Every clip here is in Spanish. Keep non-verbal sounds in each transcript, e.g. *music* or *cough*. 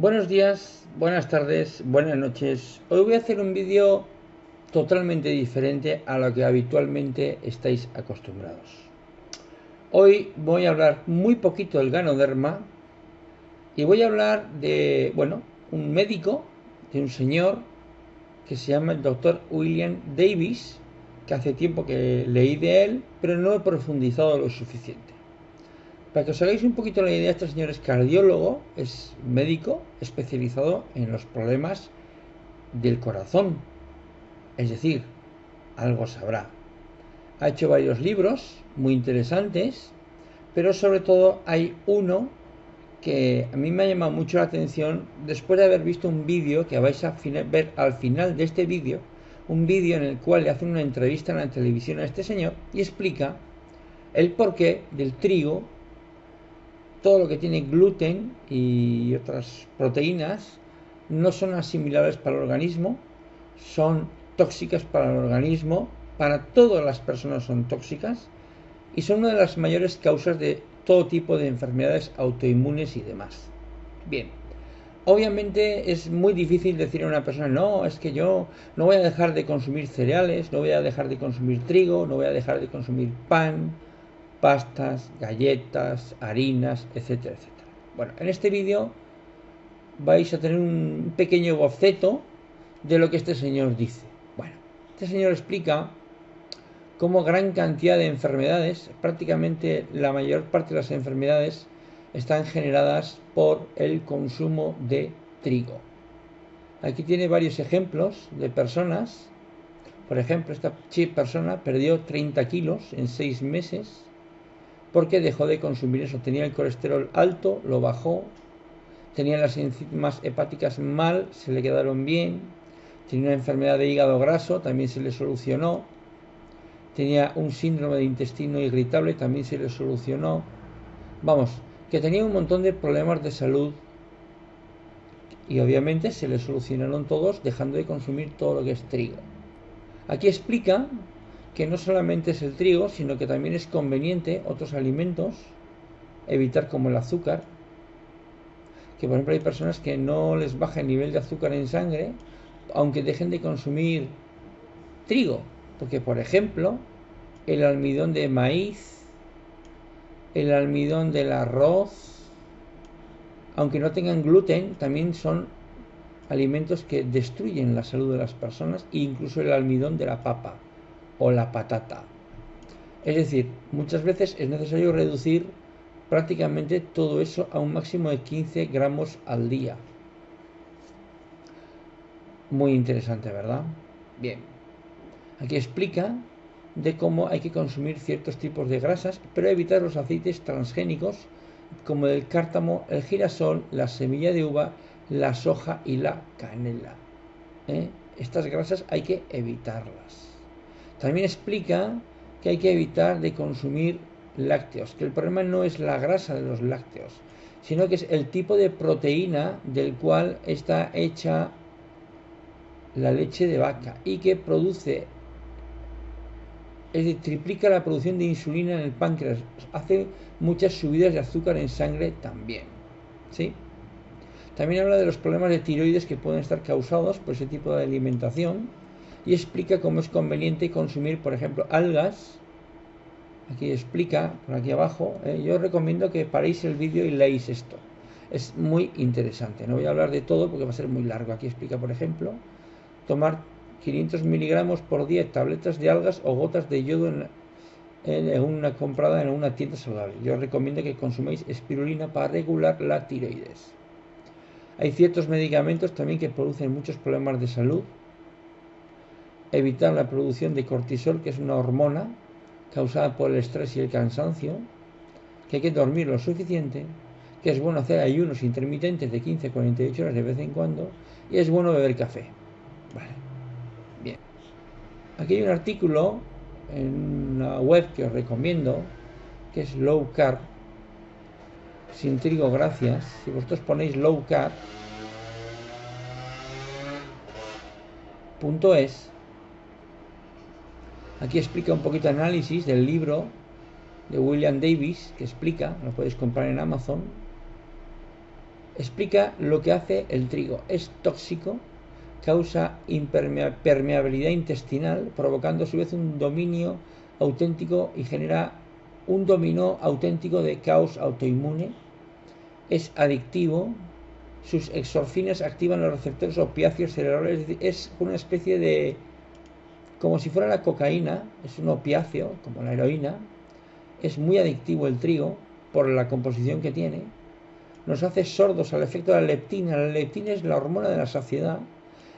Buenos días, buenas tardes, buenas noches. Hoy voy a hacer un vídeo totalmente diferente a lo que habitualmente estáis acostumbrados. Hoy voy a hablar muy poquito del ganoderma y voy a hablar de, bueno, un médico, de un señor que se llama el doctor William Davis, que hace tiempo que leí de él, pero no he profundizado lo suficiente. Para que os hagáis un poquito la idea, este señor es cardiólogo, es médico especializado en los problemas del corazón. Es decir, algo sabrá. Ha hecho varios libros muy interesantes, pero sobre todo hay uno que a mí me ha llamado mucho la atención después de haber visto un vídeo que vais a ver al final de este vídeo, un vídeo en el cual le hacen una entrevista en la televisión a este señor y explica el porqué del trigo todo lo que tiene gluten y otras proteínas no son asimilables para el organismo, son tóxicas para el organismo, para todas las personas son tóxicas y son una de las mayores causas de todo tipo de enfermedades autoinmunes y demás. Bien, obviamente es muy difícil decir a una persona, no, es que yo no voy a dejar de consumir cereales, no voy a dejar de consumir trigo, no voy a dejar de consumir pan, pastas, galletas, harinas, etcétera, etcétera. Bueno, en este vídeo vais a tener un pequeño boceto de lo que este señor dice. Bueno, este señor explica cómo gran cantidad de enfermedades, prácticamente la mayor parte de las enfermedades, están generadas por el consumo de trigo. Aquí tiene varios ejemplos de personas. Por ejemplo, esta persona perdió 30 kilos en 6 meses porque dejó de consumir eso. Tenía el colesterol alto, lo bajó, tenía las enzimas hepáticas mal, se le quedaron bien, tenía una enfermedad de hígado graso, también se le solucionó, tenía un síndrome de intestino irritable, también se le solucionó. Vamos, que tenía un montón de problemas de salud y obviamente se le solucionaron todos dejando de consumir todo lo que es trigo. Aquí explica que no solamente es el trigo, sino que también es conveniente otros alimentos evitar como el azúcar, que por ejemplo hay personas que no les baja el nivel de azúcar en sangre, aunque dejen de consumir trigo, porque por ejemplo el almidón de maíz, el almidón del arroz, aunque no tengan gluten, también son alimentos que destruyen la salud de las personas, e incluso el almidón de la papa o la patata. Es decir, muchas veces es necesario reducir prácticamente todo eso a un máximo de 15 gramos al día. Muy interesante, ¿verdad? Bien. Aquí explica de cómo hay que consumir ciertos tipos de grasas, pero evitar los aceites transgénicos como el cártamo, el girasol, la semilla de uva, la soja y la canela. ¿eh? Estas grasas hay que evitarlas. También explica que hay que evitar de consumir lácteos, que el problema no es la grasa de los lácteos, sino que es el tipo de proteína del cual está hecha la leche de vaca y que produce, es decir, triplica la producción de insulina en el páncreas, hace muchas subidas de azúcar en sangre también. ¿sí? También habla de los problemas de tiroides que pueden estar causados por ese tipo de alimentación y explica cómo es conveniente consumir, por ejemplo, algas. Aquí explica, por aquí abajo. ¿eh? Yo recomiendo que paréis el vídeo y leáis esto. Es muy interesante. No voy a hablar de todo porque va a ser muy largo. Aquí explica, por ejemplo, tomar 500 miligramos por día tabletas de algas o gotas de yodo en, en, una comprada en una tienda saludable. Yo recomiendo que consumáis espirulina para regular la tiroides. Hay ciertos medicamentos también que producen muchos problemas de salud, evitar la producción de cortisol, que es una hormona causada por el estrés y el cansancio, que hay que dormir lo suficiente, que es bueno hacer ayunos intermitentes de 15 a 48 horas de vez en cuando, y es bueno beber café. Vale. Bien. Aquí hay un artículo en una web que os recomiendo, que es Low Carb, sin trigo, gracias. Si vosotros ponéis Low Carb, punto es, Aquí explica un poquito análisis del libro de William Davis, que explica, lo podéis comprar en Amazon, explica lo que hace el trigo. Es tóxico, causa permeabilidad intestinal, provocando a su vez un dominio auténtico y genera un dominó auténtico de caos autoinmune. Es adictivo, sus exorfines activan los receptores opiáceos cerebrales, es una especie de como si fuera la cocaína, es un opiáceo, como la heroína, es muy adictivo el trigo por la composición que tiene, nos hace sordos al efecto de la leptina. La leptina es la hormona de la saciedad,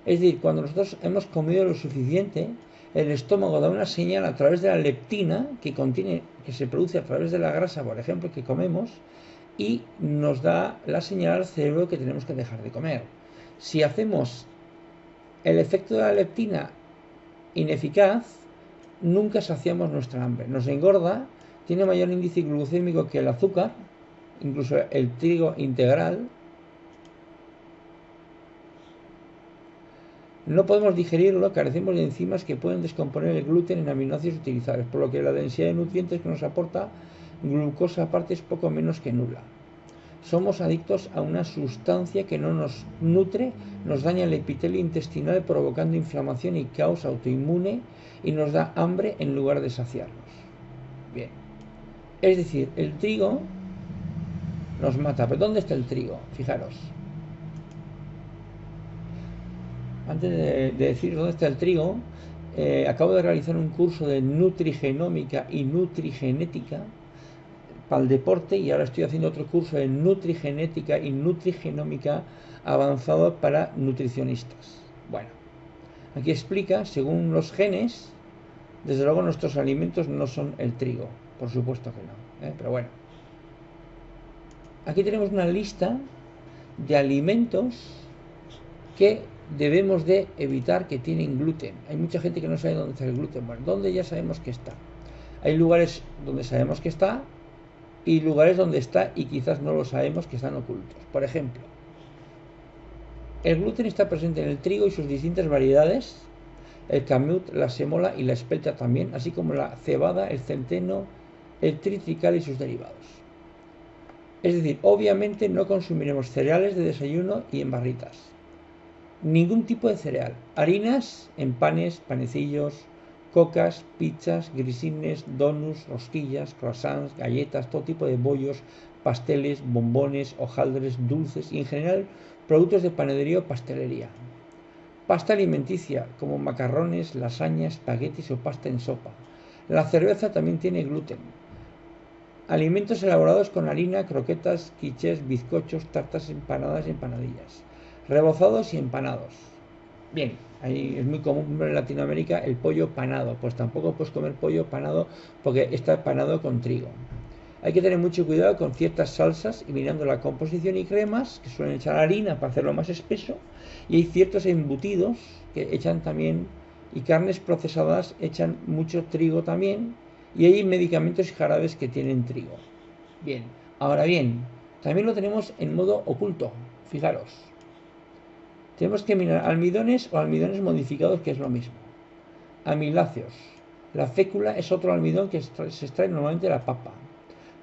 es decir, cuando nosotros hemos comido lo suficiente, el estómago da una señal a través de la leptina que contiene, que se produce a través de la grasa, por ejemplo, que comemos, y nos da la señal al cerebro que tenemos que dejar de comer. Si hacemos el efecto de la leptina ineficaz, nunca saciamos nuestra hambre. Nos engorda, tiene mayor índice glucémico que el azúcar, incluso el trigo integral. No podemos digerirlo, carecemos de enzimas que pueden descomponer el gluten en aminoácidos utilizables, por lo que la densidad de nutrientes que nos aporta glucosa aparte es poco menos que nula. Somos adictos a una sustancia que no nos nutre, nos daña el epitelio intestinal provocando inflamación y caos autoinmune y nos da hambre en lugar de saciarnos. Bien. Es decir, el trigo nos mata. ¿Pero dónde está el trigo? Fijaros. Antes de, decir dónde está el trigo, eh, acabo de realizar un curso de nutrigenómica y nutrigenética para el deporte y ahora estoy haciendo otro curso de nutrigenética y nutrigenómica avanzado para nutricionistas. Bueno, aquí explica, según los genes, desde luego nuestros alimentos no son el trigo, por supuesto que no, ¿eh? pero bueno. Aquí tenemos una lista de alimentos que debemos de evitar que tienen gluten. Hay mucha gente que no sabe dónde está el gluten. Bueno, ¿dónde ya sabemos que está? Hay lugares donde sabemos que está y lugares donde está y quizás no lo sabemos que están ocultos. Por ejemplo, el gluten está presente en el trigo y sus distintas variedades, el camut, la semola y la espelta también, así como la cebada, el centeno, el tritrical y sus derivados. Es decir, obviamente no consumiremos cereales de desayuno y en barritas. Ningún tipo de cereal. Harinas en panes, panecillos, cocas, pizzas, grisines, donuts, rosquillas, croissants, galletas, todo tipo de bollos, pasteles, bombones, hojaldres, dulces y en general productos de panadería o pastelería. Pasta alimenticia como macarrones, lasañas, espaguetis o pasta en sopa. La cerveza también tiene gluten. Alimentos elaborados con harina, croquetas, quiches, bizcochos, tartas empanadas y empanadillas. Rebozados y empanados. Bien, ahí es muy común en Latinoamérica el pollo panado. Pues tampoco puedes comer pollo panado porque está panado con trigo. Hay que tener mucho cuidado con ciertas salsas y mirando la composición y cremas que suelen echar harina para hacerlo más espeso. Y hay ciertos embutidos que echan también y carnes procesadas echan mucho trigo también. Y hay medicamentos y jarabes que tienen trigo. Bien, ahora bien, también lo tenemos en modo oculto. Fijaros, tenemos que mirar almidones o almidones modificados, que es lo mismo. Amiláceos. La fécula es otro almidón que se extrae normalmente de la papa.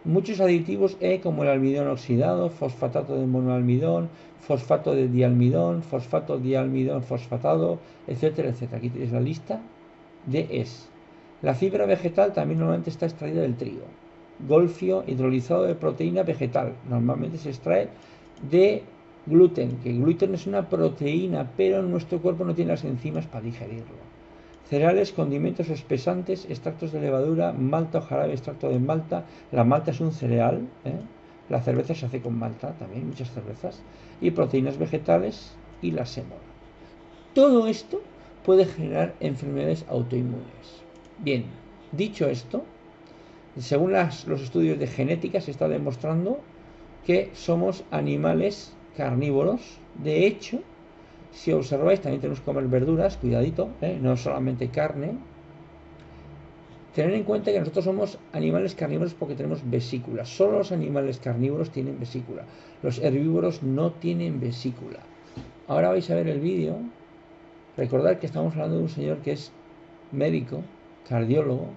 Muchos aditivos E como el almidón oxidado, fosfatato de monoalmidón, fosfato de dialmidón, fosfato dialmidón fosfatado, etcétera, etcétera. Aquí tenéis la lista de ES. La fibra vegetal también normalmente está extraída del trigo. Golfio hidrolizado de proteína vegetal. Normalmente se extrae de Gluten, que gluten es una proteína, pero nuestro cuerpo no tiene las enzimas para digerirlo. Cereales, condimentos espesantes, extractos de levadura, malta o jarabe extracto de malta. La malta es un cereal, ¿eh? la cerveza se hace con malta también, muchas cervezas. Y proteínas vegetales y la sémola. Todo esto puede generar enfermedades autoinmunes. Bien, dicho esto, según los estudios de genética se está demostrando que somos animales carnívoros. De hecho, si observáis, también tenemos que comer verduras, cuidadito, ¿eh? no solamente carne. Tener en cuenta que nosotros somos animales carnívoros porque tenemos vesícula. Solo los animales carnívoros tienen vesícula. Los herbívoros no tienen vesícula. Ahora vais a ver el vídeo. Recordad que estamos hablando de un señor que es médico, cardiólogo.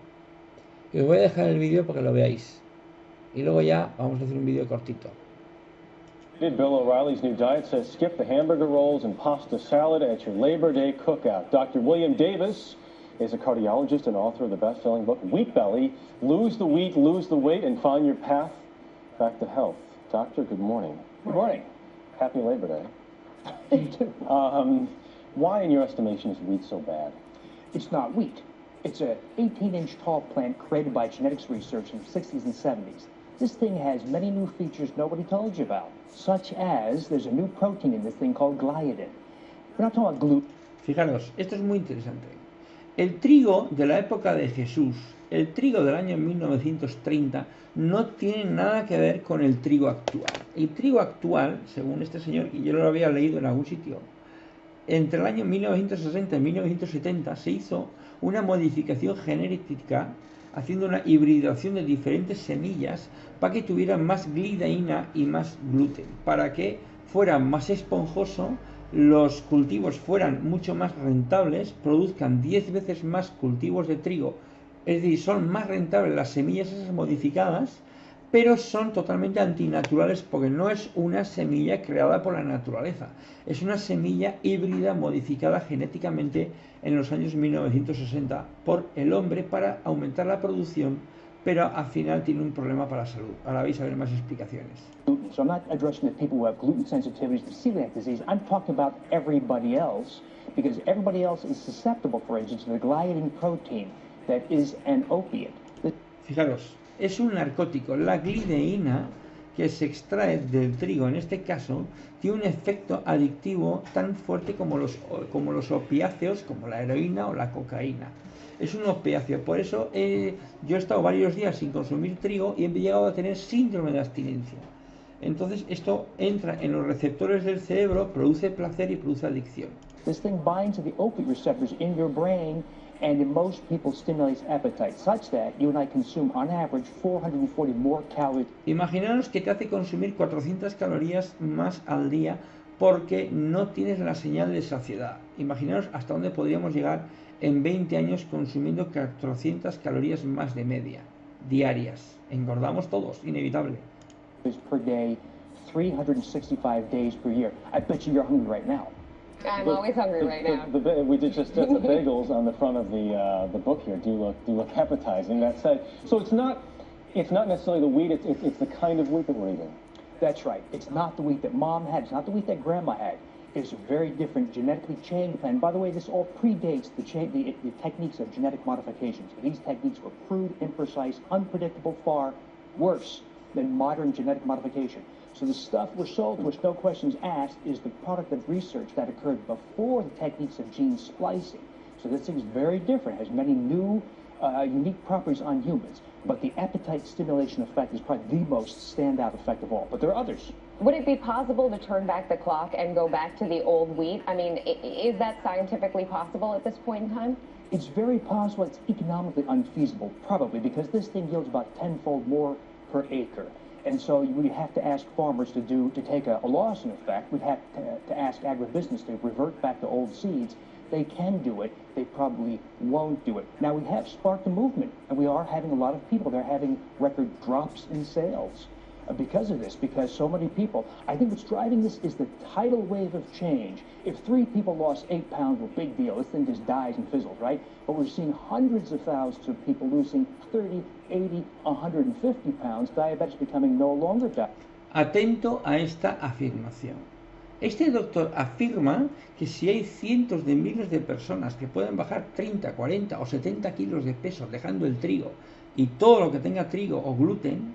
Y os voy a dejar el vídeo para lo veáis. Y luego ya vamos a hacer un vídeo cortito. Bill O'Reilly's new diet says skip the hamburger rolls and pasta salad at your Labor Day cookout. Dr. William Davis is a cardiologist and author of the best-selling book Wheat Belly: Lose the Wheat, Lose the Weight, and Find Your Path Back to Health. Doctor, good morning. Good morning. Happy Labor Day. *laughs* you too. Um, why, in your estimation, is wheat so bad? It's not wheat. It's a 18-inch tall plant created by genetics research in the 60s and 70s. This thing has many new features nobody told you about, such as there's a new protein in this thing called gliadin. We're not talking about gluten. Fijaros, esto es muy interesante. El trigo de la época de Jesús, el trigo del año 1930, no tiene nada que ver con el trigo actual. El trigo actual, según este señor, y yo lo había leído en algún sitio, entre el año 1960 y 1970 se hizo una modificación genética haciendo una hibridación de diferentes semillas para que tuvieran más glidaína y más gluten, para que fuera más esponjoso, los cultivos fueran mucho más rentables, produzcan 10 veces más cultivos de trigo, es decir, son más rentables las semillas esas modificadas, pero son totalmente antinaturales porque no es una semilla creada por la naturaleza, es una semilla híbrida modificada genéticamente en los años 1960 por el hombre para aumentar la producción, pero al final tiene un problema para la salud. Ahora vais a ver más explicaciones. So I'm not addressing the people who have gluten sensitivities to celiac disease. I'm talking about everybody else because everybody else is susceptible, for instance, to the gliadin protein that is an opiate. Fijaros, es un narcótico. La glideína que se extrae del trigo, en este caso, tiene un efecto adictivo tan fuerte como los, como los opiáceos, como la heroína o la cocaína. Es un opiáceo, por eso eh, yo he estado varios días sin consumir trigo y he llegado a tener síndrome de abstinencia. Entonces esto entra en los receptores del cerebro, produce placer y produce adicción. This thing binds to the opiate receptors in your brain and in most people stimulates appetite, such that you and I consume on average 440 more calories. Imaginaros que te hace consumir 400 calorías más al día porque no tienes la señal de saciedad. Imaginaros hasta dónde podríamos llegar en 20 años consumiendo 400 calorías más de media, diarias. Engordamos todos, inevitable. Per day, 365 days per year. I bet you you're hungry right now. I'm but, always hungry right now. The, the, we did just uh, the *laughs* bagels on the front of the uh, the book here do look do look appetizing. That said, so it's not it's not necessarily the wheat. It's, it's, it's the kind of wheat that we're eating. That's right. It's not the wheat that mom had. It's not the wheat that grandma had. It's a very different genetically changed plant. By the way, this all predates the, cha- the, the techniques of genetic modifications. These techniques were crude, imprecise, unpredictable, far worse than modern genetic modification. So the stuff we're sold, which no questions asked, is the product of research that occurred before the techniques of gene splicing. So this thing is very different, has many new, uh, unique properties on humans. But the appetite stimulation effect is probably the most standout effect of all. But there are others. Would it be possible to turn back the clock and go back to the old wheat? I mean, is that scientifically possible at this point in time? It's very possible. It's economically unfeasible, probably, because this thing yields about tenfold more per acre. And so we have to ask farmers to do to take a, a loss in effect. We'd have to, to ask agribusiness to revert back to old seeds. They can do it. They probably won't do it. Now we have sparked a movement, and we are having a lot of people. They're having record drops in sales because of this, because so many people, I think what's driving this is the tidal wave of change. If three people lost eight pounds, well, big deal. This thing just dies and fizzles, right? But we're seeing hundreds of thousands of people losing 30, 80, 150 pounds. Diabetes becoming no longer diabetes. Atento a esta afirmación. Este doctor afirma que si hay cientos de miles de personas que pueden bajar 30, 40 o 70 kilos de peso dejando el trigo y todo lo que tenga trigo o gluten,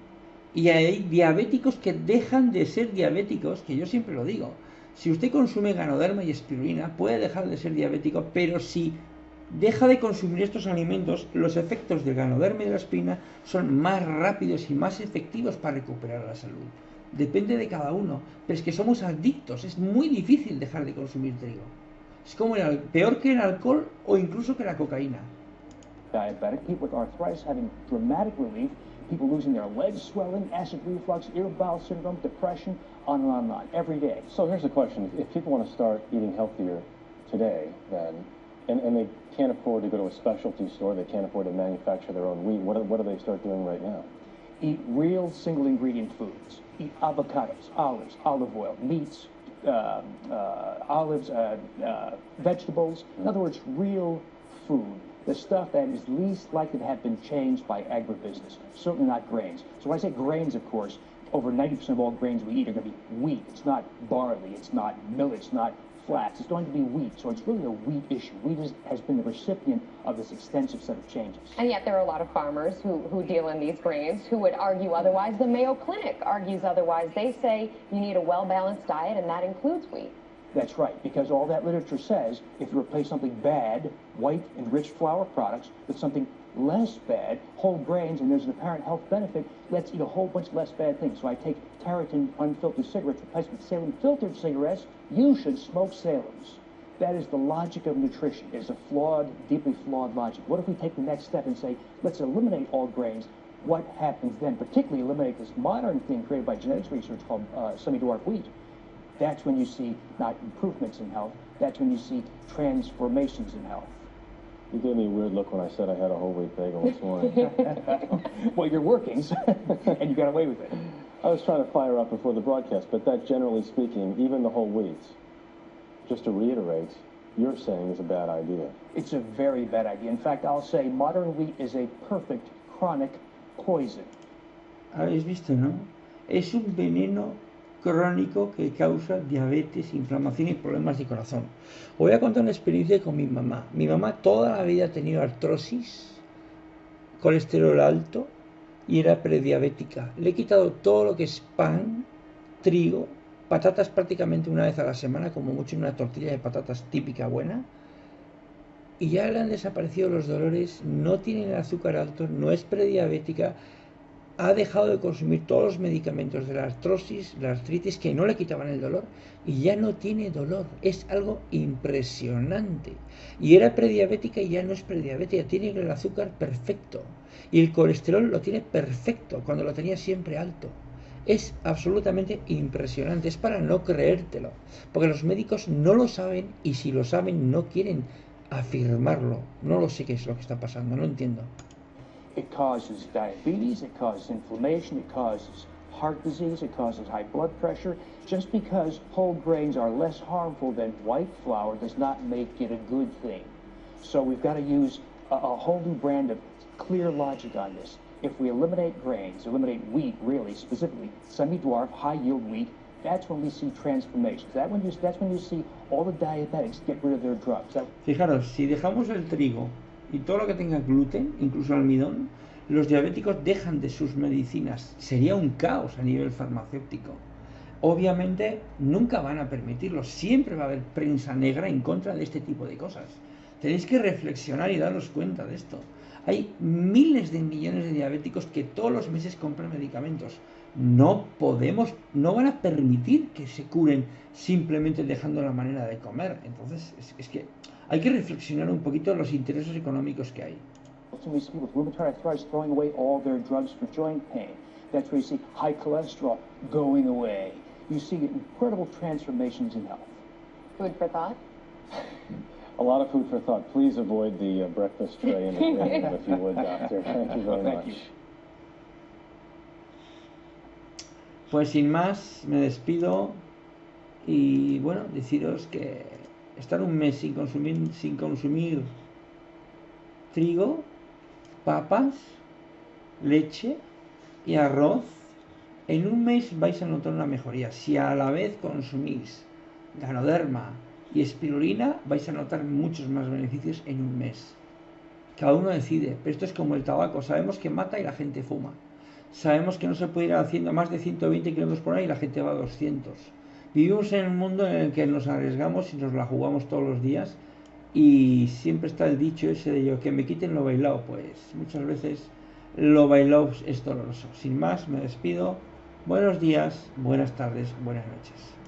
y hay diabéticos que dejan de ser diabéticos, que yo siempre lo digo. Si usted consume ganoderma y espirulina, puede dejar de ser diabético, pero si deja de consumir estos alimentos, los efectos del ganoderma y de la espirulina son más rápidos y más efectivos para recuperar la salud. Depende de cada uno, pero es que somos adictos, es muy difícil dejar de consumir trigo. Es como el, peor que el alcohol o incluso que la cocaína. Diabetic people with arthritis having dramatic relief people losing their legs swelling, acid reflux, irritable bowel syndrome, depression, on and on and on, every day. So here's the question. If people want to start eating healthier today, then, and, and they can't afford to go to a specialty store, they can't afford to manufacture their own wheat, what do, what do they start doing right now? Eat real single ingredient foods. Eat avocados, olives, olive oil, meats, uh, uh, olives, uh, uh, vegetables. In other words, real food. The stuff that is least likely to have been changed by agribusiness. Certainly not grains. So when I say grains, of course, over 90% of all grains we eat are going to be wheat. It's not barley. It's not millet. It's not flax. It's going to be wheat. So it's really a wheat issue. Wheat is, has been the recipient of this extensive set of changes. And yet there are a lot of farmers who, who deal in these grains who would argue otherwise. The Mayo Clinic argues otherwise. They say you need a well-balanced diet, and that includes wheat. That's right, because all that literature says if you replace something bad, white, and enriched flour products, with something less bad, whole grains, and there's an apparent health benefit, let's eat a whole bunch less bad things. So I take Tareyton unfiltered cigarettes replaced with Salem filtered cigarettes. You should smoke Salem's. That is the logic of nutrition. It's a flawed, deeply flawed logic. What if we take the next step and say, let's eliminate all grains? What happens then? Particularly eliminate this modern thing created by genetics research called uh, semi-dwarf wheat. That's when you see not improvements in health, that's when you see transformations in health. You gave me a weird look when I said I had a whole wheat bagel this morning. *laughs* well, you're working, and you got away with it. I was trying to fire up before the broadcast, but that, generally speaking, even the whole wheats, just to reiterate, you're saying is a bad idea. It's a very bad idea. In fact, I'll say modern wheat is a perfect chronic poison. Ah, ¿Habéis visto, no? Es un veneno crónico que causa diabetes, inflamación y problemas de corazón. Os voy a contar una experiencia con mi mamá. Mi mamá toda la vida ha tenido artrosis, colesterol alto y era prediabética. Le he quitado todo lo que es pan, trigo, patatas prácticamente una vez a la semana, como mucho una tortilla de patatas típica buena. Y ya le han desaparecido los dolores, no tiene el azúcar alto, no es prediabética, ha dejado de consumir todos los medicamentos de la artrosis, la artritis, que no le quitaban el dolor, y ya no tiene dolor. Es algo impresionante. Y era prediabética y ya no es prediabética, tiene el azúcar perfecto. Y el colesterol lo tiene perfecto, cuando lo tenía siempre alto. Es absolutamente impresionante, es para no creértelo, porque los médicos no lo saben y si lo saben no quieren afirmarlo. No lo sé qué es lo que está pasando, no entiendo. It causes diabetes, it causes inflammation, it causes heart disease, it causes high blood pressure. Just because whole grains are less harmful than white flour does not make it a good thing. So we've got to use a, a whole new brand of clear logic on this. If we eliminate grains, eliminate wheat really, specifically semi-dwarf, high-yield wheat, that's when we see transformations. That when you, that's when you see all the diabetics get rid of their drugs. That, Fijaros, si dejamos el trigo y todo lo que tenga gluten, incluso almidón, los diabéticos dejan de sus medicinas. Sería un caos a nivel farmacéutico. Obviamente nunca van a permitirlo. Siempre va a haber prensa negra en contra de este tipo de cosas. Tenéis que reflexionar y daros cuenta de esto. Hay miles de millones de diabéticos que todos los meses compran medicamentos. No podemos, no van a permitir que se curen simplemente dejando la manera de comer. Entonces, es, es que hay que reflexionar un poquito los intereses económicos que hay. So we see with rheumatoid arthritis throwing away all their drugs for joint pain. That's where you see high cholesterol going away. You see incredible transformations in health. Food for thought. *laughs* A lot of food for thought. Please avoid the uh, breakfast tray in the *laughs* room, if you would, Doctor. Thank you very Thank much. you. Pues sin más, me despido y bueno, deciros que estar un mes sin consumir, sin consumir trigo, papas, leche y arroz, en un mes vais a notar una mejoría. Si a la vez consumís ganoderma y espirulina, vais a notar muchos más beneficios en un mes. Cada uno decide, pero esto es como el tabaco, sabemos que mata y la gente fuma. Sabemos que no se puede ir haciendo más de 120 kilómetros por hora y la gente va a 200. Vivimos en un mundo en el que nos arriesgamos y nos la jugamos todos los días y siempre está el dicho ese de yo que me quiten lo bailado, pues muchas veces lo bailado es doloroso. Sin más, me despido. Buenos días, buenas tardes, buenas noches.